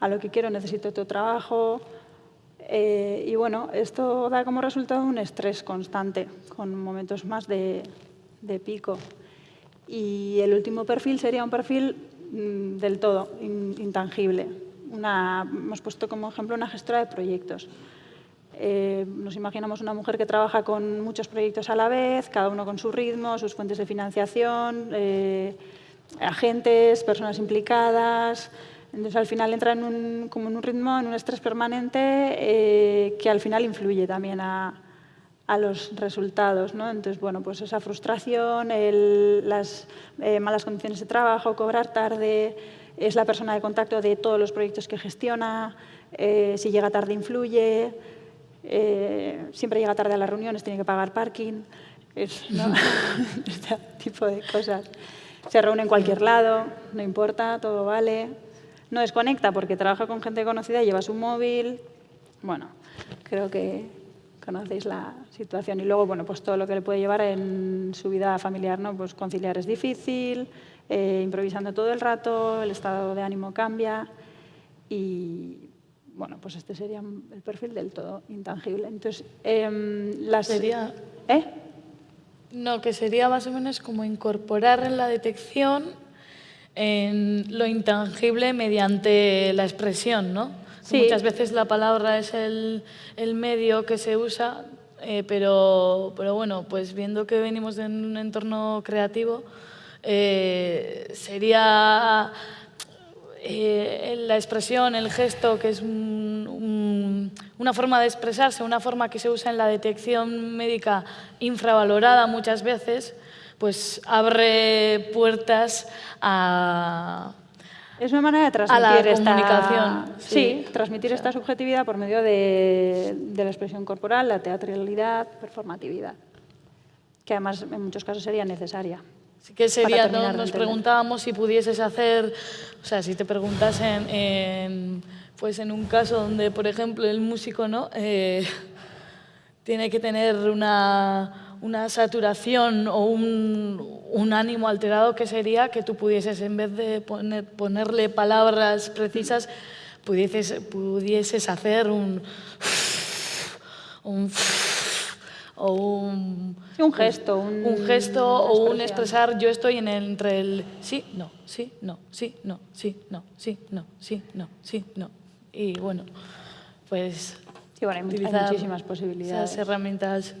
a lo que quiero, necesito otro trabajo. Eh, y bueno, esto da como resultado un estrés constante, con momentos más de, de pico. Y el último perfil sería un perfil Mm, del todo intangible. Una, hemos puesto como ejemplo una gestora de proyectos. Eh, nos imaginamos una mujer que trabaja con muchos proyectos a la vez, cada uno con su ritmo, sus fuentes de financiación, eh, agentes, personas implicadas. Entonces, al final entra en un, como en un ritmo, en un estrés permanente eh, que al final influye también a, a los resultados. ¿no? Entonces, bueno, pues esa frustración, las eh, malas condiciones de trabajo, cobrar tarde, es la persona de contacto de todos los proyectos que gestiona, eh, si llega tarde influye, eh, siempre llega tarde a las reuniones, tiene que pagar parking, es, este tipo de cosas. Se reúne en cualquier lado, no importa, todo vale. No desconecta porque trabaja con gente conocida, lleva su móvil. Bueno, creo que conocéis la situación. Y luego, bueno, pues todo lo que le puede llevar en su vida familiar, ¿no? Pues conciliar es difícil, eh, improvisando todo el rato, el estado de ánimo cambia y, bueno, pues este sería el perfil del todo intangible. Entonces, eh, las... Sería... ¿Eh? No, que sería más o menos como incorporar en la detección en lo intangible mediante la expresión, ¿no? Muchas veces la palabra es el, el medio que se usa, eh, pero, pero bueno, pues viendo que venimos de un entorno creativo, eh, sería eh, la expresión, el gesto, que es una forma de expresarse, una forma que se usa en la detección médica infravalorada muchas veces, pues abre puertas a, es una manera de transmitir esta comunicación. Sí, transmitir esta subjetividad por medio de, la expresión corporal, la teatralidad, performatividad, que además en muchos casos sería necesaria. Sí que sería, nos preguntábamos si pudieses hacer, o sea, si te preguntasen en, pues en un caso donde, por ejemplo, el músico no eh, tiene que tener una una saturación o un, un, ánimo alterado que sería que tú pudieses, en vez de poner, ponerle palabras precisas, pudieses, pudieses hacer un... un o un, un gesto, un, un gesto o un expresar, yo estoy en el, entre el sí, no, sí, no, sí, no, sí, no, sí, no, sí, no, sí, no. Y bueno, pues sí, bueno, hay, hay muchísimas posibilidades. Esas herramientas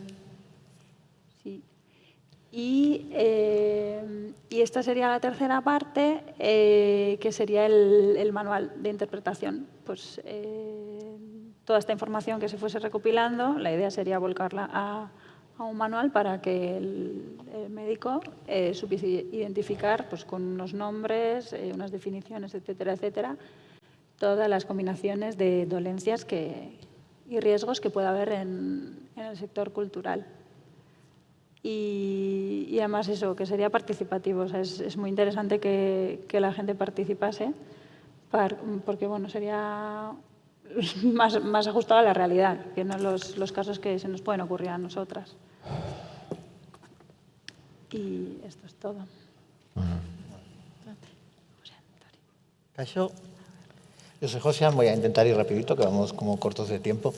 y, eh, y, esta sería la tercera parte, eh, que sería el, el, manual de interpretación. Pues eh, toda esta información que se fuese recopilando, la idea sería volcarla a, a un manual para que el, médico supiese identificar pues, con unos nombres, unas definiciones, etcétera, etcétera, todas las combinaciones de dolencias que, y riesgos que pueda haber en, en el sector cultural. Y, además eso, que sería participativo. es, muy interesante que, la gente participase porque bueno, sería más, más, ajustado a la realidad que no los, los casos que se nos pueden ocurrir a nosotras. Y esto es todo. Caso, yo soy José, voy a intentar ir rapidito, que vamos como cortos de tiempo.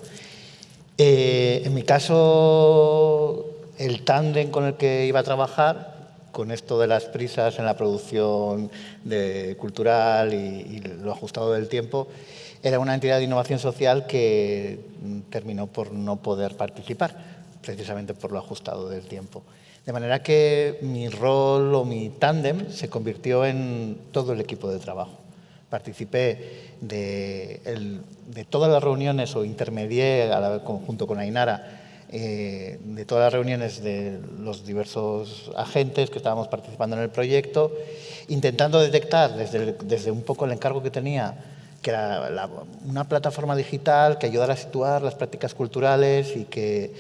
Eh, en mi caso, el tándem con el que iba a trabajar, con esto de las prisas en la producción de cultural y, lo ajustado del tiempo, era una entidad de innovación social que terminó por no poder participar, precisamente por lo ajustado del tiempo. De manera que mi rol o mi tándem se convirtió en todo el equipo de trabajo. participé de, todas las reuniones o intermedié junto con Ainara eh, de todas las reuniones de los diversos agentes que estábamos participando en el proyecto, intentando detectar desde un poco el encargo que tenía, que era una plataforma digital que ayudara a situar las prácticas culturales y que,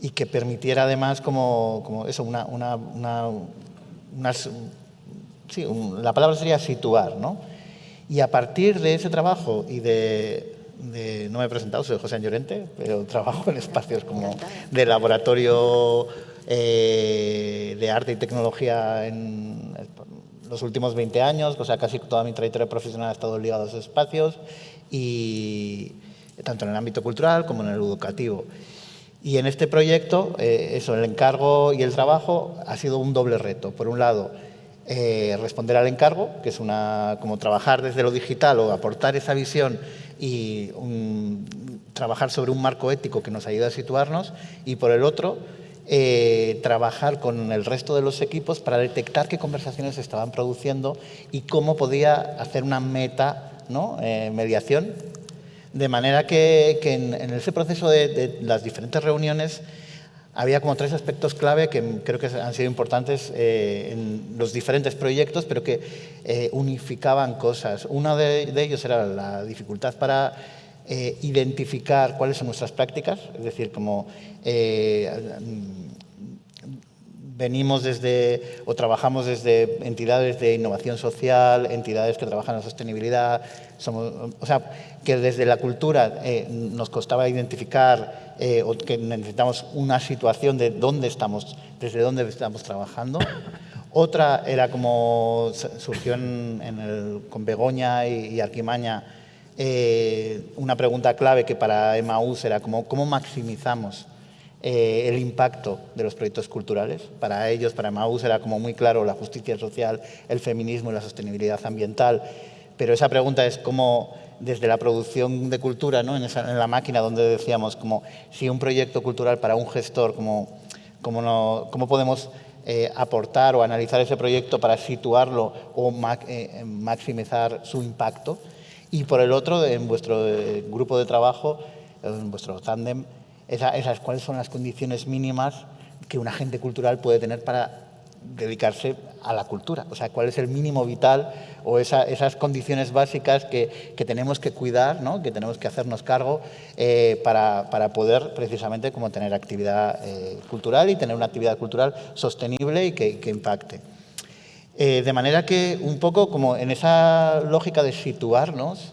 y que permitiera además como, como eso, una, una, una, sí, la palabra sería situar, ¿no? Y a partir de ese trabajo y de no me he presentado, soy José Llorente, pero trabajo en espacios como de laboratorio eh, de arte y tecnología en los últimos 20 años, o sea, casi toda mi trayectoria profesional ha estado ligada a esos espacios, y tanto en el ámbito cultural como en el educativo. Y en este proyecto, eh, eso, el encargo y el trabajo ha sido un doble reto. Por un lado, eh, responder al encargo, que es una, como trabajar desde lo digital o aportar esa visión y trabajar sobre un marco ético que nos ayude a situarnos y por el otro, eh, trabajar con el resto de los equipos para detectar qué conversaciones se estaban produciendo y cómo podía hacer una meta ¿no? Eh, mediación. De manera que, en, ese proceso de, las diferentes reuniones había como tres aspectos clave que creo que han sido importantes eh, en los diferentes proyectos, pero que unificaban cosas. Uno de, ellos era la dificultad para eh, identificar cuáles son nuestras prácticas, es decir, como venimos desde o trabajamos desde entidades de innovación social, entidades que trabajan en sostenibilidad, somos, o sea, que desde la cultura eh, nos costaba identificar eh, o que necesitamos una situación de dónde estamos, desde dónde estamos trabajando. Otra era como surgió en, el, con Begoña y, Arquimaña eh, una pregunta clave que para Emaús era como, cómo maximizamos eh, el impacto de los proyectos culturales. Para ellos, para Maús, era como muy claro la justicia social, el feminismo y la sostenibilidad ambiental. Pero esa pregunta es cómo, desde la producción de cultura, ¿no? en, la máquina donde decíamos, como si un proyecto cultural para un gestor, cómo, cómo, cómo podemos eh, aportar o analizar ese proyecto para situarlo o maximizar su impacto. Y por el otro, en vuestro grupo de trabajo, en vuestro tándem, esas, cuáles son las condiciones mínimas que un agente cultural puede tener para dedicarse a la cultura, o sea, cuál es el mínimo vital o esas condiciones básicas que, tenemos que cuidar, ¿no? que tenemos que hacernos cargo eh, para, poder precisamente como tener actividad eh, cultural y tener una actividad cultural sostenible y que, impacte. Eh, de manera que un poco como en esa lógica de situarnos,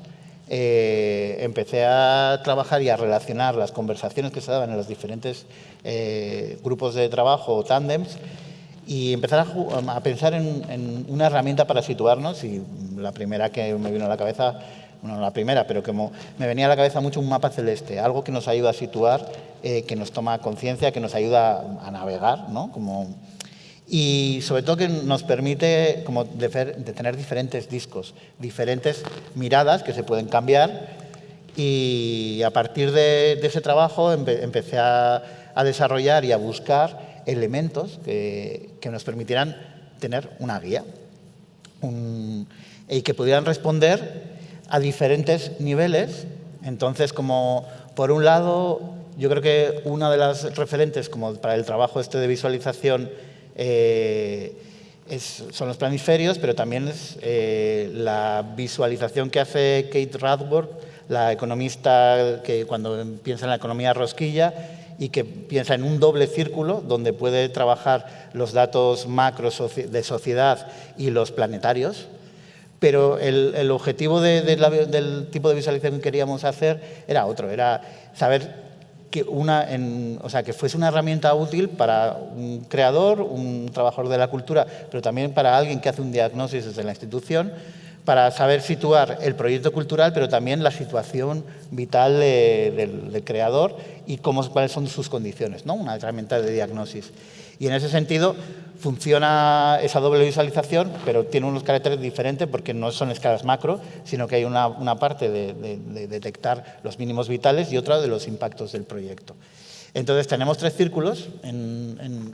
eh, empecé a trabajar y a relacionar las conversaciones que se daban en los diferentes eh, grupos de trabajo o tándems y empezar a, pensar en, una herramienta para situarnos y la primera que me vino a la cabeza, bueno, no la primera, pero que me venía a la cabeza mucho un mapa celeste, algo que nos ayuda a situar, que nos toma conciencia, que nos ayuda a navegar, ¿no? Como, y sobre todo que nos permite como tener diferentes discos, diferentes miradas que se pueden cambiar y a partir de, ese trabajo empecé a, desarrollar y a buscar elementos que, nos permitieran tener una guía y que pudieran responder a diferentes niveles. Entonces, como por un lado, yo creo que una de las referentes como para el trabajo este de visualización eh, son los planisferios, pero también es eh, la visualización que hace Kate Radworth, la economista que cuando piensa en la economía rosquilla y que piensa en un doble círculo donde puede trabajar los datos macro de sociedad y los planetarios, pero el, objetivo del tipo de visualización que queríamos hacer era otro, era saber que, una, o sea, que fuese una herramienta útil para un creador, un trabajador de la cultura, pero también para alguien que hace un diagnóstico desde la institución, para saber situar el proyecto cultural, pero también la situación vital del, creador y cuáles son sus condiciones, ¿no? una herramienta de diagnóstico. Y en ese sentido funciona esa doble visualización, pero tiene unos caracteres diferentes porque no son escalas macro, sino que hay una, parte de, detectar los mínimos vitales y otra de los impactos del proyecto. Entonces tenemos tres círculos en,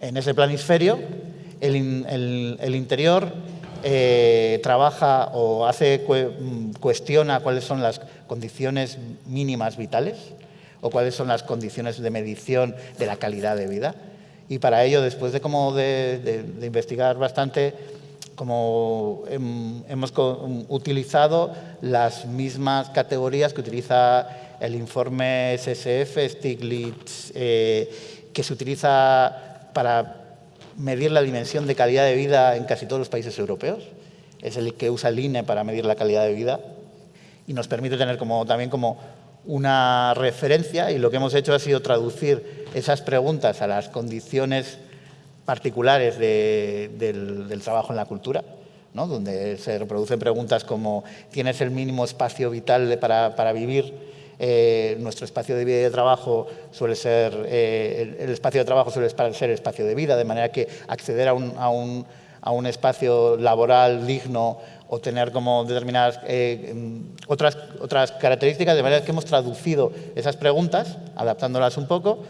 en, ese planisferio. El, el, interior eh, trabaja o hace cuestiona cuáles son las condiciones mínimas vitales o cuáles son las condiciones de medición de la calidad de vida. Y para ello, después de, como de, investigar bastante, como hemos utilizado las mismas categorías que utiliza el informe SSF, Stiglitz, eh, que se utiliza para medir la dimensión de calidad de vida en casi todos los países europeos. Es el que usa el INE para medir la calidad de vida y nos permite tener también como una referencia y lo que hemos hecho ha sido traducir esas preguntas a las condiciones particulares del, trabajo en la cultura, donde se reproducen preguntas como ¿tienes el mínimo espacio vital para vivir? Eh, nuestro espacio de vida y de trabajo suele ser, eh, el, espacio de trabajo suele ser espacio de vida, de manera que acceder a un, a un, a un espacio laboral digno o tener como determinadas eh, otras, otras características, de manera que hemos traducido esas preguntas, adaptándolas un poco,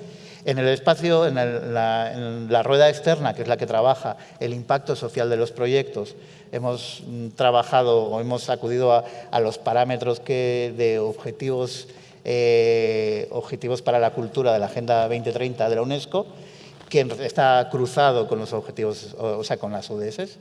en el espacio, en, la, rueda externa, que es la que trabaja el impacto social de los proyectos, hemos mm, trabajado o hemos acudido a, a los parámetros que, de objetivos eh, Objetivos para la Cultura de la Agenda 2030 de la UNESCO, que está cruzado con los objetivos, o sea, con las ODS.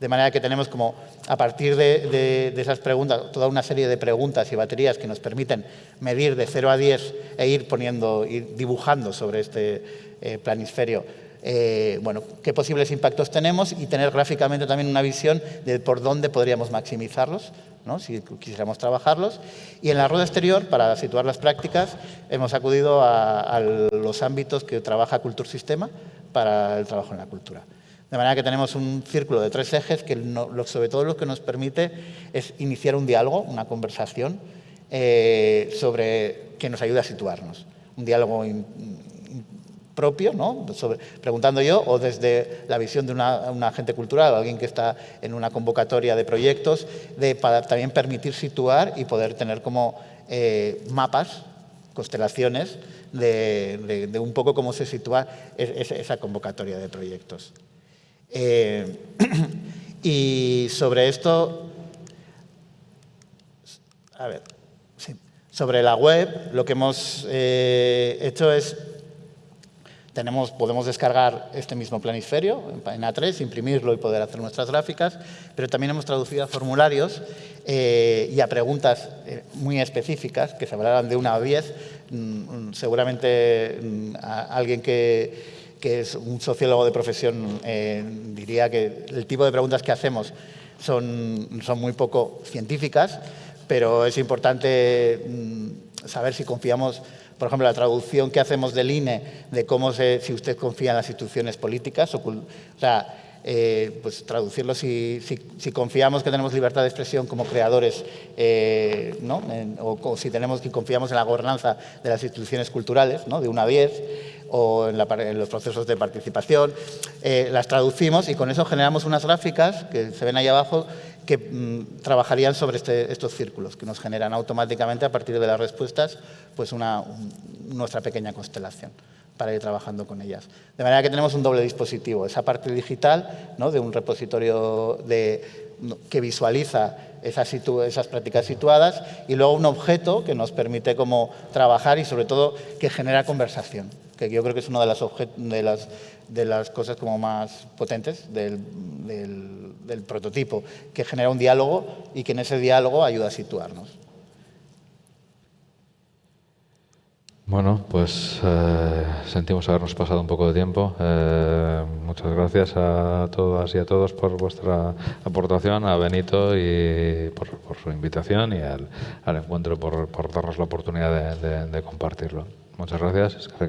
De manera que tenemos como, a partir de, esas preguntas, toda una serie de preguntas y baterías que nos permiten medir de 0 a 10 e ir poniendo, ir dibujando sobre este eh, planisferio eh, bueno, qué posibles impactos tenemos y tener gráficamente también una visión de por dónde podríamos maximizarlos, ¿no? si quisiéramos trabajarlos. Y en la rueda exterior, para situar las prácticas, hemos acudido a, los ámbitos que trabaja Cultursistema para el trabajo en la cultura. De manera que tenemos un círculo de tres ejes que sobre todo lo que nos permite es iniciar un diálogo, una conversación eh, sobre que nos ayude a situarnos. Un diálogo propio, ¿no? preguntando yo, o desde la visión de una, un agente cultural, alguien que está en una convocatoria de proyectos, de, para también permitir situar y poder tener como eh, mapas, constelaciones, de, un poco cómo se sitúa esa convocatoria de proyectos. Eh, y sobre esto, a ver, sobre la web, lo que hemos eh, hecho es podemos descargar este mismo planisferio en A3, imprimirlo y poder hacer nuestras gráficas, pero también hemos traducido a formularios eh, y a preguntas muy específicas que se hablarán de una a diez. Mm, seguramente mm, alguien que, es un sociólogo de profesión eh, diría que el tipo de preguntas que hacemos son, son muy poco científicas, pero es importante mm, saber si confiamos por ejemplo, la traducción que hacemos del INE de cómo se, si usted confía en las instituciones políticas, o, sea, eh, pues traducirlo si, confiamos que tenemos libertad de expresión como creadores, eh, ¿no? o, si tenemos que confiamos en la gobernanza de las instituciones culturales, ¿no? de una a diez, o en, los procesos de participación, eh, las traducimos y con eso generamos unas gráficas que se ven ahí abajo que mm, trabajarían sobre este, estos círculos, que nos generan automáticamente a partir de las respuestas pues una, nuestra pequeña constelación para ir trabajando con ellas. De manera que tenemos un doble dispositivo, esa parte digital ¿no? de un repositorio de, que visualiza esas, prácticas situadas y luego un objeto que nos permite como trabajar y sobre todo que genera conversación, que yo creo que es una de las cosas como más potentes del, del, prototipo, que genera un diálogo y que en ese diálogo ayuda a situarnos. Bueno, pues eh, sentimos habernos pasado un poco de tiempo. Eh, muchas gracias a todas y a todos por vuestra aportación, a Benito y por, su invitación y al, encuentro por, darnos la oportunidad de, de compartirlo. Muchas gracias. Es que